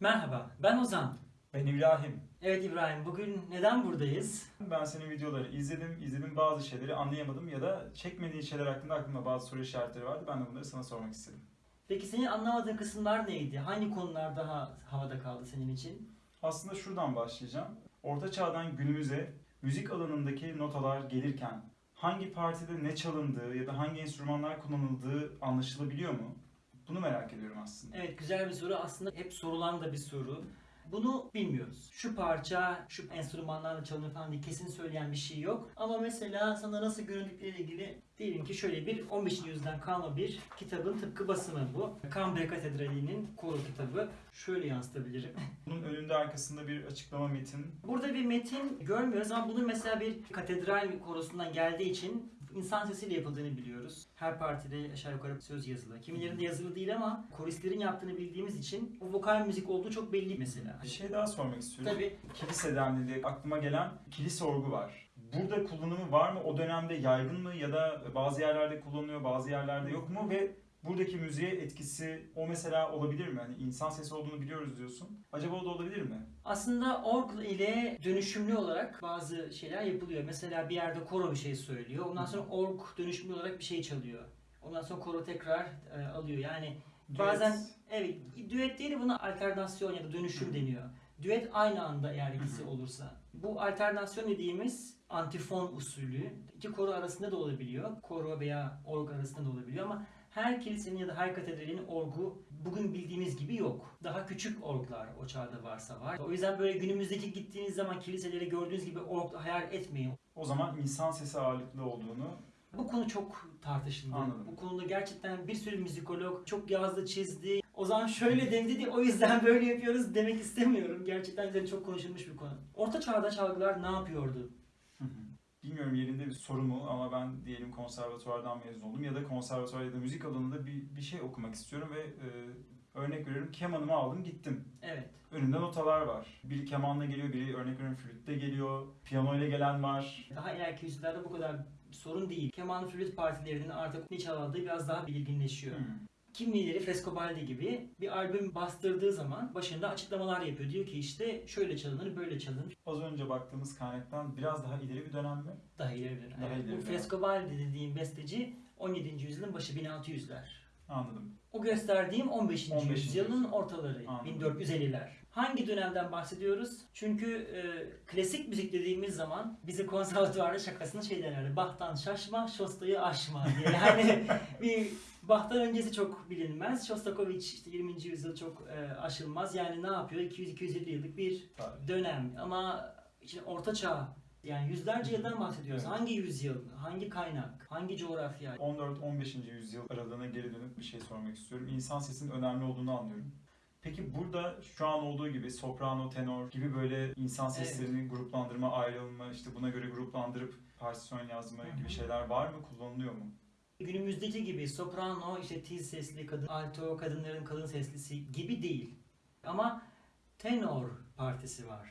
Merhaba, ben Ozan. Ben İbrahim. Evet İbrahim, bugün neden buradayız? Ben senin videoları izledim, izledim bazı şeyleri anlayamadım ya da çekmediğin şeyler hakkında aklımda bazı soru işaretleri vardı. Ben de bunları sana sormak istedim. Peki senin anlamadığın kısımlar neydi? Hangi konular daha havada kaldı senin için? Aslında şuradan başlayacağım. Orta çağdan günümüze müzik alanındaki notalar gelirken hangi partide ne çalındığı ya da hangi enstrümanlar kullanıldığı anlaşılabiliyor mu? Bunu merak ediyorum aslında. Evet, güzel bir soru. Aslında hep sorulan da bir soru. Bunu bilmiyoruz. Şu parça, şu enstrümanlarla çalınır falan diye kesin söyleyen bir şey yok. Ama mesela sana nasıl göründükleriyle ilgili diyelim ki şöyle bir 15. yüzyıldan kalma bir kitabın tıpkı basımı bu. Cambrai Katedrali'nin koro kitabı. Şöyle yansıtabilirim. Bunun önünde arkasında bir açıklama metin. Burada bir metin görmüyoruz ama bunun mesela bir katedral korosundan geldiği için insan sesiyle yapıldığını biliyoruz. Her partide aşağı yukarı söz yazılı. Kimilerinde yazılı değil ama koristlerin yaptığını bildiğimiz için o vokal müzik olduğu çok belli mesela. Bir şey daha sormak istiyorum. Tabii Kilise dendiğinde aklıma gelen kilise orgu var. Burada kullanımı var mı? O dönemde yaygın mı ya da bazı yerlerde kullanılıyor, bazı yerlerde yok mu ve buradaki müziğe etkisi o mesela olabilir mi? Hani insan sesi olduğunu biliyoruz diyorsun. Acaba o da olabilir mi? aslında org ile dönüşümlü olarak bazı şeyler yapılıyor. Mesela bir yerde koro bir şey söylüyor. Ondan sonra org dönüşümlü olarak bir şey çalıyor. Ondan sonra koro tekrar e, alıyor. Yani Bazen- Düet. Evet, düet değil de buna alternasyon ya da dönüşüm Hı. deniyor. Düet aynı anda eğer ikisi olursa. Bu alternasyon dediğimiz antifon usulü iki koro arasında da olabiliyor. Koro veya org arasında da olabiliyor ama her kilisenin ya da her katedralin orgu bugün bildiğimiz gibi yok. Daha küçük orglar o çağda varsa var. O yüzden böyle günümüzdeki gittiğiniz zaman kiliseleri gördüğünüz gibi org hayal etmeyin. O zaman insan sesi ağırlıklı olduğunu Bu konu çok tartışıldı. Anladım. Bu konuda gerçekten bir sürü müzikolog çok yazdı, çizdi. O zaman şöyle dedi dedi, o yüzden böyle yapıyoruz demek istemiyorum. Gerçekten üzerine çok konuşulmuş bir konu. Orta çağda çalgılar ne yapıyordu? Bilmiyorum yerinde bir soru mu ama ben diyelim konservatuvardan mezun oldum ya da konservatuvar ya da müzik alanında bir, bir şey okumak istiyorum ve e, örnek veriyorum kemanımı aldım gittim. Evet. Önümde notalar var. Biri kemanla geliyor, biri örnek veriyorum flütle geliyor, piyano ile gelen var. Daha ileriki yüzyıllarda bu kadar sorun değil. Keman flüt partilerinin artık ne çaldığı biraz daha belirginleşiyor. Hı. Kimileri Frescobaldi gibi bir albüm bastırdığı zaman başında açıklamalar yapıyor. Diyor ki işte şöyle çalınır, böyle çalınır. Az önce baktığımız kaynaktan biraz daha ileri bir dönem mi? Daha ileri bir dönem. Daha Evet, ileri Bu. Frescobaldi dediğim besteci 17. yüzyılın başı 1600'ler. Anladım. O gösterdiğim 15. 15. yüzyılın yüzyıl. ortaları, Anladım. 1450'ler. Hangi dönemden bahsediyoruz? Çünkü e, klasik müzik dediğimiz zaman bize konservatuvarda şakasını şey derlerdi. Bach'tan şaşma, Şosta'yı aşma diye. Yani bir Bach'tan öncesi çok bilinmez. Shostakovich işte 20. yüzyıl çok e, aşılmaz. Yani ne yapıyor? 200-250 yıllık bir Tarih. dönem. Ama işte orta çağ yani yüzlerce yıldan bahsediyoruz. Evet. Hangi yüzyıl, hangi kaynak, hangi coğrafya? 14-15. yüzyıl aralığına geri dönüp bir şey sormak istiyorum. İnsan sesinin önemli olduğunu anlıyorum. Peki burada şu an olduğu gibi soprano, tenor gibi böyle insan Evet. seslerini gruplandırma, ayrılma, işte buna göre gruplandırıp partisyon yazma Hı hı. gibi şeyler var mı? Kullanılıyor mu? Günümüzdeki gibi soprano, işte tiz sesli kadın, alto kadınların kalın seslisi gibi değil. Ama tenor partisi var.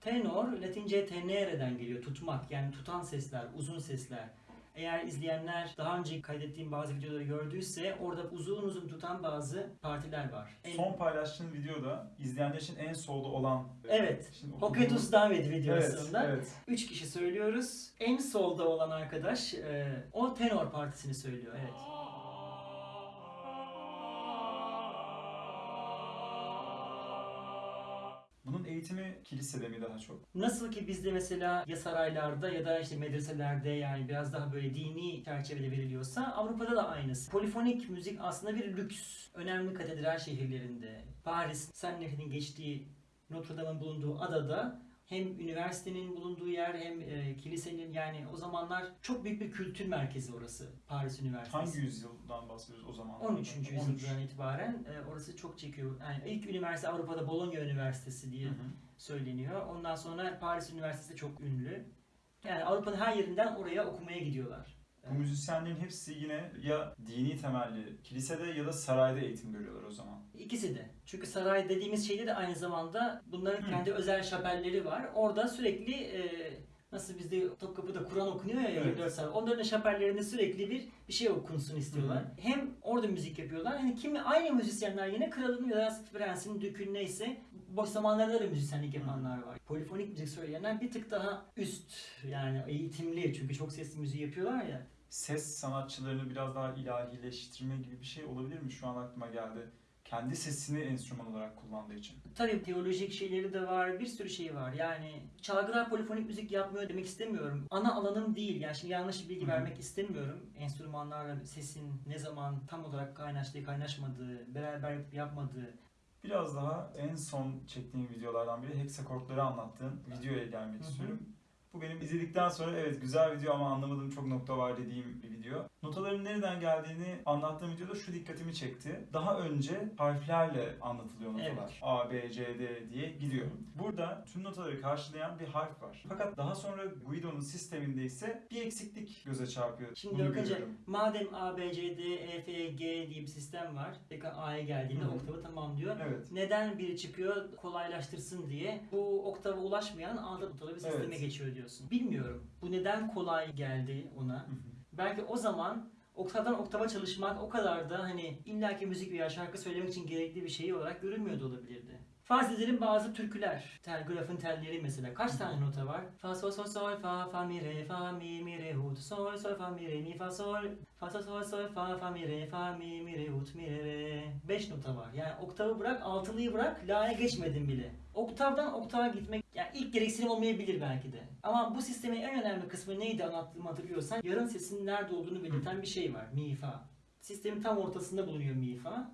Tenor Latince tenere'den geliyor, tutmak yani tutan sesler, uzun sesler. Eğer izleyenler daha önce kaydettiğim bazı videoları gördüyse orada uzun uzun tutan bazı partiler var. En- Son paylaştığın videoda izleyenler için en solda olan... Evet. Şimdi Hoketus David Evet, videosunda evet. üç kişi söylüyoruz. En solda olan arkadaş e, o tenor partisini söylüyor. Evet. Bunun eğitimi kilisede mi daha çok? Nasıl ki bizde mesela ya saraylarda ya da işte medreselerde yani biraz daha böyle dini çerçevede veriliyorsa Avrupa'da da aynısı. Polifonik müzik aslında bir lüks. Önemli katedral şehirlerinde, Paris, Sen Nehri'nin geçtiği Notre Dame'ın bulunduğu adada hem üniversitenin bulunduğu yer hem e, kilisenin yani o zamanlar çok büyük bir kültür merkezi orası Paris Üniversitesi. Hangi yüzyıldan bahsediyoruz o zaman? 13. yüzyıldan itibaren e, orası çok çekiyor. Yani ilk üniversite Avrupa'da Bologna Üniversitesi diye Hı hı. söyleniyor. Ondan sonra Paris Üniversitesi de çok ünlü. Yani Avrupa'nın her yerinden oraya okumaya gidiyorlar. Bu müzisyenlerin hepsi yine ya dini temelli kilisede ya da sarayda eğitim görüyorlar o zaman. İkisi de. Çünkü saray dediğimiz şeyde de aynı zamanda bunların Hı. kendi özel şapelleri var. Orada sürekli e, Nasıl bizde Topkapı'da Kur'an okunuyor ya Evet. 24 saat. Onların şapellerinde sürekli bir bir şey okunsun istiyorlar. Hem orada müzik yapıyorlar. Hani kimi aynı müzisyenler yine kralın ya da prensin, dükün neyse boş zamanlarda da müzisyenlik yapanlar var. Polifonik müzik söyleyenler bir tık daha üst yani eğitimli çünkü çok sesli müziği yapıyorlar ya. Ses sanatçılarını biraz daha ilahileştirme gibi bir şey olabilir mi? Şu an aklıma geldi. Kendi sesini enstrüman olarak kullandığı için. Tabii teolojik şeyleri de var, bir sürü şey var. Yani çalgılar polifonik müzik yapmıyor demek istemiyorum. Ana alanım değil. Yani şimdi yanlış bilgi Hı hı. vermek istemiyorum. Enstrümanlarla sesin ne zaman tam olarak kaynaştığı, kaynaşmadığı, beraber yapmadığı. Biraz daha en son çektiğim videolardan biri heksakortları anlattığın videoya gelmek Hı hı. istiyorum. Bu benim izledikten sonra evet güzel video ama anlamadığım çok nokta var dediğim bir video. Notaların nereden geldiğini anlattığım videoda şu dikkatimi çekti. Daha önce harflerle anlatılıyor notalar. Evet. A, B, C, D diye gidiyor. Burada tüm notaları karşılayan bir harf var. Fakat daha sonra Guido'nun sisteminde ise bir eksiklik göze çarpıyor. Şimdi Bunu görüyorum. madem A, B, C, D, E, F, G diye bir sistem var. Tekrar A'ya geldiğinde Hı hı. oktavı tamamlıyor. Evet. Neden biri çıkıyor kolaylaştırsın diye bu oktava ulaşmayan alt notalı bir sisteme Evet. geçiyor diyorsun. Bilmiyorum. Bu neden kolay geldi ona? Belki o zaman oktavdan oktava çalışmak o kadar da hani illaki müzik veya şarkı söylemek için gerekli bir şey olarak görülmüyor da olabilirdi. Farz edelim bazı türküler. Telgrafın telleri mesela. Kaç tane nota var? Fa sol sol sol fa fa mi re fa mi mi re hut sol sol fa mi re mi fa sol fa sol sol sol fa fa mi re fa mi mi re hut mi re re. 5 nota var. Yani oktavı bırak, altılıyı bırak, la'ya geçmedin bile. Oktavdan oktava gitmek yani ilk gereksinim olmayabilir belki de. Ama bu sistemin en önemli kısmı neydi anlattığımı hatırlıyorsan yarım sesin nerede olduğunu belirten bir şey var. Mi fa. Sistemin tam ortasında bulunuyor mi fa.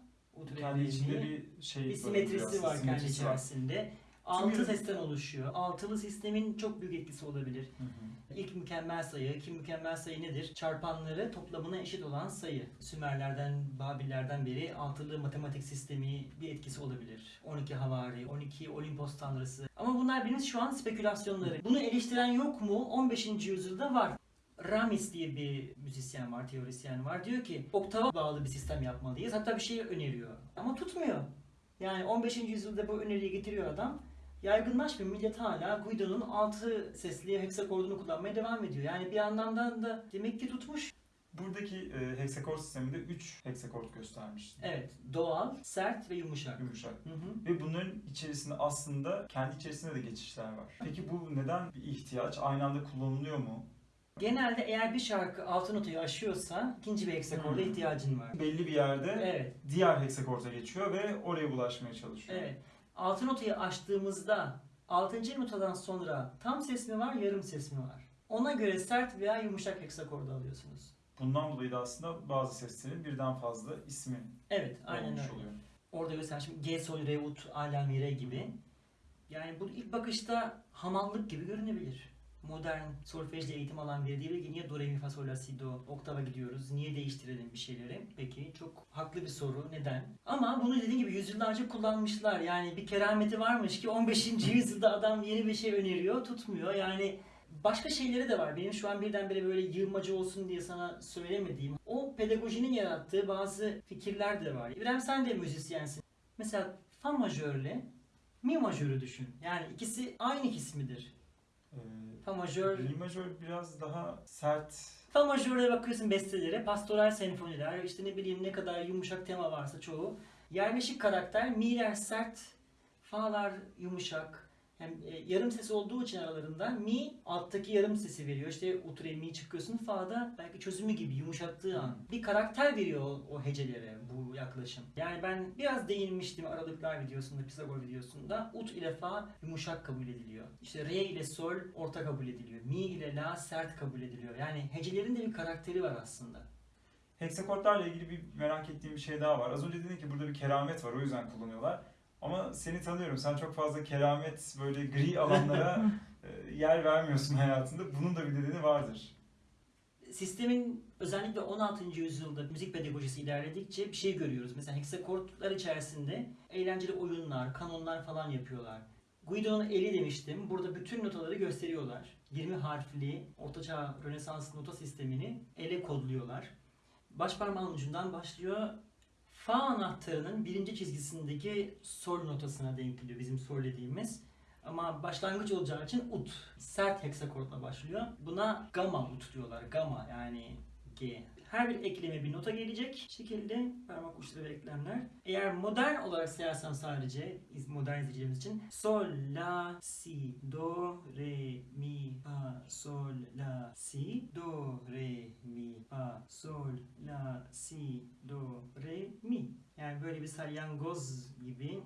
Kendi içinde bir şey bir simetrisi var kendi içerisinde. Altı sesten oluşuyor. Altılı sistemin çok büyük etkisi olabilir. Hı hı. İlk mükemmel sayı, ki mükemmel sayı nedir? Çarpanları toplamına eşit olan sayı. Sümerlerden, Babillerden beri altılı matematik sistemi bir etkisi olabilir. 12 havari, 12 Olimpos tanrısı. Ama bunlar benim şu an spekülasyonları. Bunu eleştiren yok mu? 15. yüzyılda var. Ramis diye bir müzisyen var, teorisyen var. Diyor ki oktava bağlı bir sistem yapmalıyız. Hatta bir şey öneriyor. Ama tutmuyor. Yani 15. yüzyılda bu öneriyi getiriyor adam. Yaygınlaşmıyor. Millet hala Guido'nun 6 sesli heksakordunu kullanmaya devam ediyor. Yani bir anlamdan da demek ki tutmuş. Buradaki e, heksakord sisteminde 3 heksakord göstermiş. Evet. Doğal, sert ve yumuşak. Yumuşak. Hı hı. Ve bunların içerisinde aslında kendi içerisinde de geçişler var. Peki bu neden bir ihtiyaç? Aynı anda kullanılıyor mu? Genelde eğer bir şarkı altı notayı aşıyorsa ikinci bir heksakorda Hmm. ihtiyacın var. Belli bir yerde Evet. diğer heksakorda geçiyor ve oraya ulaşmaya çalışıyor. Evet. Altı notayı aştığımızda altıncı notadan sonra tam ses mi var, yarım ses mi var? Ona göre sert veya yumuşak heksakorda alıyorsunuz. Bundan dolayı da aslında bazı seslerin birden fazla ismi Evet, aynen öyle. oluyor. Orada mesela şimdi G sol re ut a la mi re gibi. Yani bu ilk bakışta hamallık gibi görünebilir. Modern solfejle eğitim alan biri diyebilir ki niye do re mi fa sol la si do oktava gidiyoruz? Niye değiştirelim bir şeyleri? Peki çok haklı bir soru. Neden? Ama bunu dediğim gibi yüzyıllarca kullanmışlar. Yani bir kerameti varmış ki 15. yüzyılda adam yeni bir şey öneriyor, tutmuyor. Yani Başka şeyleri de var. Benim şu an birdenbire böyle yığmacı olsun diye sana söylemediğim. O pedagojinin yarattığı bazı fikirler de var. İbrahim sen de müzisyensin. Mesela fa majörle mi majörü düşün. Yani ikisi aynı ikisi midir? Ee, Fa majör, Mi majör biraz daha sert. fa majörle bakıyorsun bestelere, pastoral senfoniler, işte ne bileyim ne kadar yumuşak tema varsa çoğu. Yerleşik karakter, mi'ler sert, fa'lar yumuşak. Hem e, yarım ses olduğu için aralarında mi alttaki yarım sesi veriyor. İşte ut re mi çıkıyorsun fa'da belki çözümü gibi yumuşattığı an. Bir karakter veriyor o, o hecelere bu yaklaşım. Yani ben biraz değinmiştim aralıklar videosunda, Pisagor videosunda. Ut ile fa yumuşak kabul ediliyor. İşte re ile sol orta kabul ediliyor. Mi ile la sert kabul ediliyor. Yani hecelerin de bir karakteri var aslında. Heksakortlarla ilgili bir merak ettiğim bir şey daha var. Az önce dedin ki burada bir keramet var o yüzden kullanıyorlar. Ama seni tanıyorum. Sen çok fazla keramet böyle gri alanlara e, yer vermiyorsun hayatında. Bunun da bir nedeni vardır. Sistemin özellikle 16. yüzyılda müzik pedagojisi ilerledikçe bir şey görüyoruz. Mesela heksakortlar içerisinde eğlenceli oyunlar, kanonlar falan yapıyorlar. Guido'nun eli demiştim. Burada bütün notaları gösteriyorlar. 20 harfli Ortaçağ Rönesans nota sistemini ele kodluyorlar. Baş parmağın ucundan başlıyor. Fa anahtarının birinci çizgisindeki sol notasına denk geliyor bizim sol dediğimiz. Ama başlangıç olacağı için ut. Sert heksakortla başlıyor. Buna gamma ut diyorlar. Gamma yani G. Her bir ekleme bir nota gelecek şekilde parmak uçları ve eklemler. Eğer modern olarak sayarsam sadece modern izleyicilerimiz için sol, la, si, do, re, mi, fa, sol, la, si, do, re, mi, fa, sol, la, si, do, re, mi. Yani böyle bir salyangoz gibi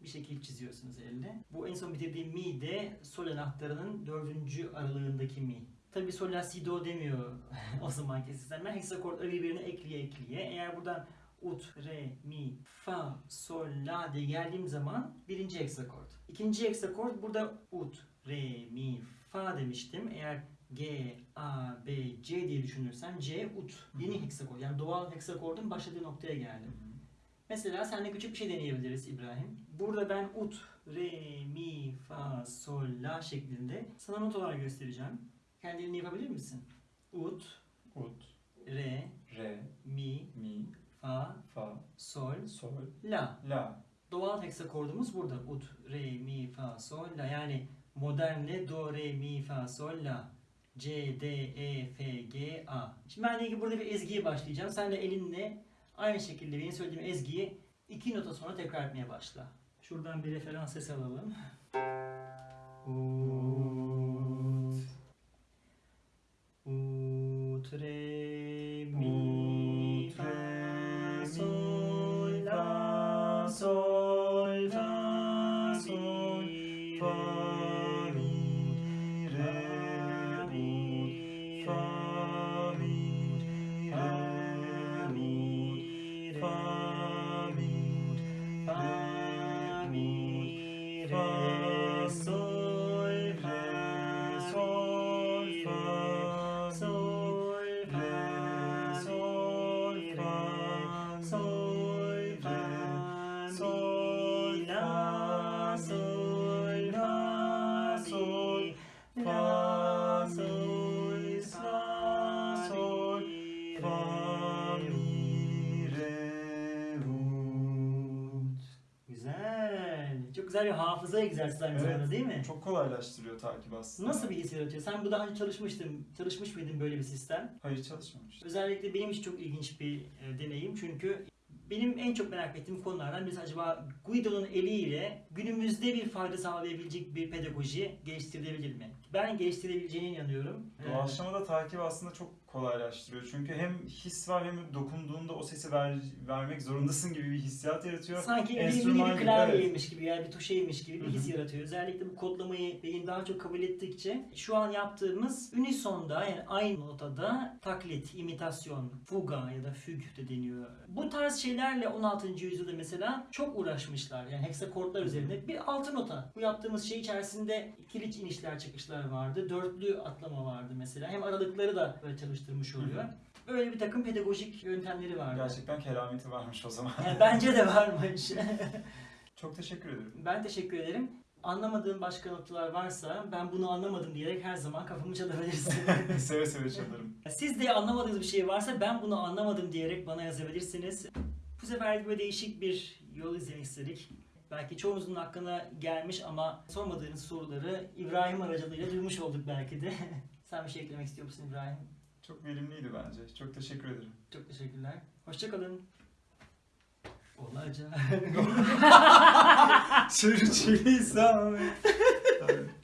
bir şekil çiziyorsunuz elde. Bu en son bitirdiğim mi de sol anahtarının dördüncü aralığındaki mi. Tabii sol la si do demiyor o zamanki sistemler. Heksakortları birbirine ekleye ekleye. Eğer buradan ut, re, mi, fa, sol, la diye geldiğim zaman birinci heksakort. İkinci heksakort burada ut, re, mi, fa demiştim. Eğer G, A, B, C diye düşünürsem C, ut. Yeni heksakort. Yani doğal heksakordun başladığı noktaya geldim. Mesela seninle küçük bir şey deneyebiliriz İbrahim. Burada ben ut, re, mi, fa, sol, la şeklinde sana notalar göstereceğim. Kendini yapabilir misin? Ut, Ut, re, re, mi, mi, fa, fa, sol, sol, la. la. Doğal heksakordumuz burada. Ut, re, mi, fa, sol, la. Yani modernle do, re, mi, fa, sol, la. C, D, E, F, G, A. Şimdi ben de burada bir ezgiye başlayacağım. Sen de elinle aynı şekilde benim söylediğim ezgiyi iki nota sonra tekrar etmeye başla. Şuradan bir referans ses alalım. Ut, श्रे Güzel. Bir hafıza egzersizi aynı Evet. zamanda değil mi? Çok kolaylaştırıyor takip aslında. Nasıl bir his yaratıyor? Sen bu daha önce çalışmıştın, çalışmış mıydın böyle bir sistem? Hayır çalışmamış. Özellikle benim için çok ilginç bir e, deneyim çünkü benim en çok merak ettiğim konulardan birisi acaba Guido'nun eliyle günümüzde bir fayda sağlayabilecek bir pedagoji geliştirilebilir mi? Ben geliştirebileceğine inanıyorum. Ee, Doğaçlamada takip aslında çok kolaylaştırıyor. Çünkü hem his var hem dokunduğunda o sesi ver, vermek zorundasın gibi bir hissiyat yaratıyor. Sanki bir Enstrüman bir gibi, klavyeymiş gibi yani bir tuşeymiş gibi bir Hı hı. his yaratıyor. Özellikle bu kodlamayı beyin daha çok kabul ettikçe şu an yaptığımız unisonda yani aynı notada taklit, imitasyon, fuga ya da füg de deniyor. Bu tarz şeylerle 16. yüzyılda mesela çok uğraşmışlar. Yani heksakortlar üzerinde bir altı nota. Bu yaptığımız şey içerisinde kiliç inişler çıkışlar vardı. Dörtlü atlama vardı mesela. Hem aralıkları da böyle çalıştırmış oluyor. Böyle bir takım pedagojik yöntemleri vardı. Gerçekten kerameti varmış o zaman. Yani bence de varmış. çok teşekkür ederim. Ben teşekkür ederim. Anlamadığım başka noktalar varsa ben bunu anlamadım diyerek her zaman kafamı çalabilirsin. seve seve çalarım. Siz de anlamadığınız bir şey varsa ben bunu anlamadım diyerek bana yazabilirsiniz. Bu sefer böyle değişik bir yol izlemek istedik. Belki çoğunuzun hakkına gelmiş ama sormadığınız soruları İbrahim aracılığıyla duymuş olduk belki de. Sen bir şey eklemek istiyor musun İbrahim? Çok verimliydi bence. Çok teşekkür ederim. Çok teşekkürler. Hoşçakalın. Olacak. Sürçülisan.